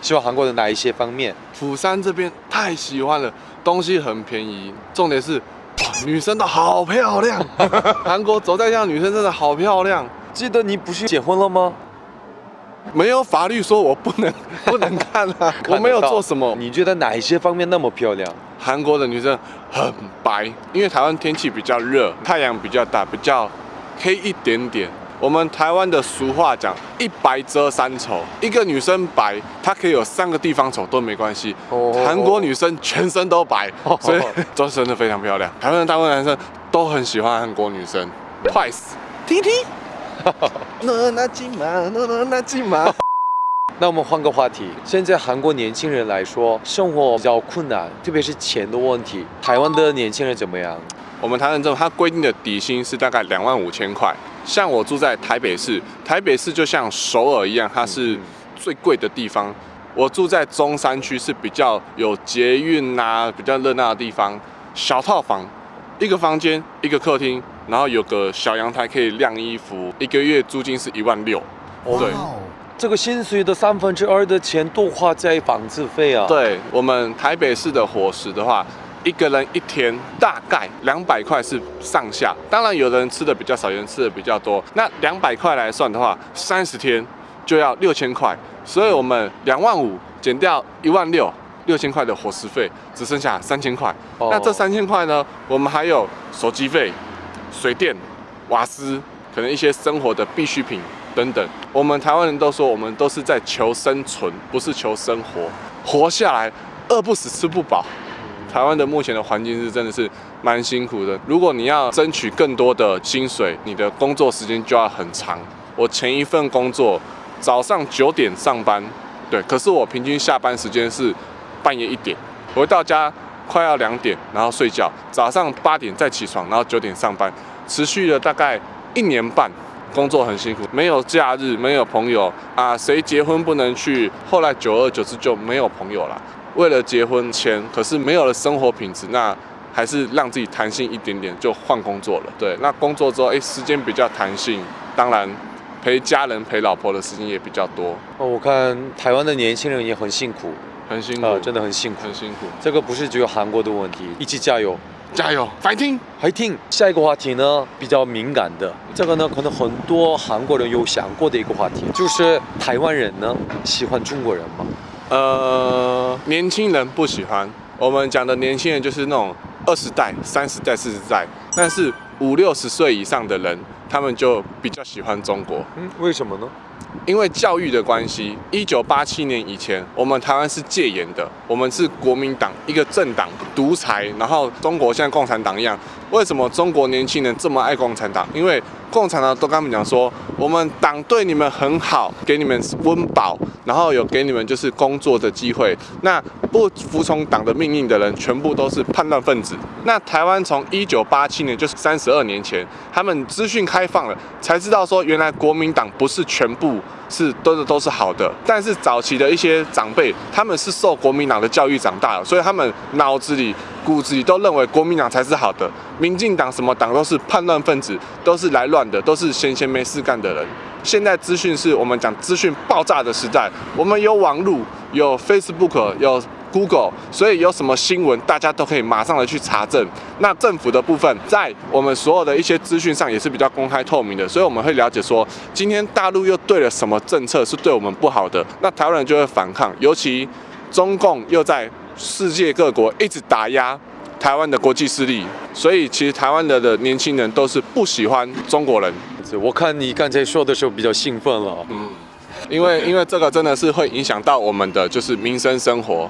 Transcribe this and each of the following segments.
喜欢韩国的哪一些方面？釜山这边太喜欢了，东西很便宜，重点是，哇，女生都好漂亮，韩国走在街上女生真的好漂亮，记得你不是结婚了吗？没有法律说我不能 不能看啊，我没有做什么。你觉得哪一些方面那么漂亮？韩国的女生很白，因为台湾天气比较热，太阳比较大，比较黑一点点。我们台湾的俗话讲“一白遮三丑”，一个女生白，她可以有三个地方丑都没关系。韩国女生全身都白，所以都真的非常漂亮。台湾的大部分男生都很喜欢韩国女生。Twice，听听。那那金马，那那那金马。那我们换个话题，现在韩国年轻人来说，生活比较困难，特别是钱的问题。台湾的年轻人怎么样？我们台湾政府它规定的底薪是大概两万五千块。像我住在台北市，台北市就像首尔一样，它是最贵的地方。我住在中山区，是比较有捷运啊，比较热闹的地方。小套房，一个房间，一个客厅，然后有个小阳台可以晾衣服，一个月租金是一万六。对，这个薪水的三分之二的钱都花在房子费啊。对我们台北市的伙食的话。一个人一天大概两百块是上下，当然有的人吃的比较少，有人吃的比较多。那两百块来算的话，三十天就要六千块，所以我们两万五减掉一万六，六千块的伙食费只剩下三千块。那这三千块呢，我们还有手机费、水电、瓦斯，可能一些生活的必需品等等。我们台湾人都说，我们都是在求生存，不是求生活，活下来，饿不死，吃不饱。台湾的目前的环境是真的是蛮辛苦的。如果你要争取更多的薪水，你的工作时间就要很长。我前一份工作早上九点上班，对，可是我平均下班时间是半夜一点，回到家快要两点，然后睡觉，早上八点再起床，然后九点上班，持续了大概一年半，工作很辛苦，没有假日，没有朋友啊，谁结婚不能去？后来久而久之就没有朋友了。为了结婚签，可是没有了生活品质，那还是让自己弹性一点点，就换工作了。对，那工作之后，哎，时间比较弹性，当然陪家人、陪老婆的时间也比较多。哦，我看台湾的年轻人也很辛苦，很辛苦，真的很辛苦，很辛苦。这个不是只有韩国的问题，一起加油，加油，fighting，fighting。下一个话题呢，比较敏感的，这个呢，可能很多韩国人有想过的一个话题，就是台湾人呢喜欢中国人吗？呃，年轻人不喜欢。我们讲的年轻人就是那种二十代、三十代、四十代，但是五六十岁以上的人，他们就比较喜欢中国。嗯，为什么呢？因为教育的关系。一九八七年以前，我们台湾是戒严的，我们是国民党一个政党，独裁。然后中国像共产党一样。为什么中国年轻人这么爱共产党？因为共产党都跟他们讲说，我们党对你们很好，给你们温饱，然后有给你们就是工作的机会。那不服从党的命令的人，全部都是叛乱分子。那台湾从一九八七年，就是三十二年前，他们资讯开放了，才知道说原来国民党不是全部是都是都是好的。但是早期的一些长辈，他们是受国民党的教育长大的，所以他们脑子里。骨子里都认为国民党才是好的，民进党什么党都是叛乱分子，都是来乱的，都是闲闲没事干的人。现在资讯是我们讲资讯爆炸的时代，我们有网络，有 Facebook，有 Google，所以有什么新闻，大家都可以马上的去查证。那政府的部分，在我们所有的一些资讯上也是比较公开透明的，所以我们会了解说，今天大陆又对了什么政策是对我们不好的，那台湾人就会反抗，尤其中共又在。世界各国一直打压台湾的国际势力，所以其实台湾的的年轻人都是不喜欢中国人。我看你刚才说的时候比较兴奋了，嗯，因为因为这个真的是会影响到我们的就是民生生活。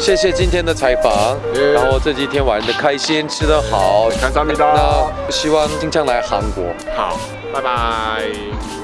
谢谢今天的采访，然后这几天玩的开心，吃得好，看上面的，那希望经常来韩国。好，拜拜。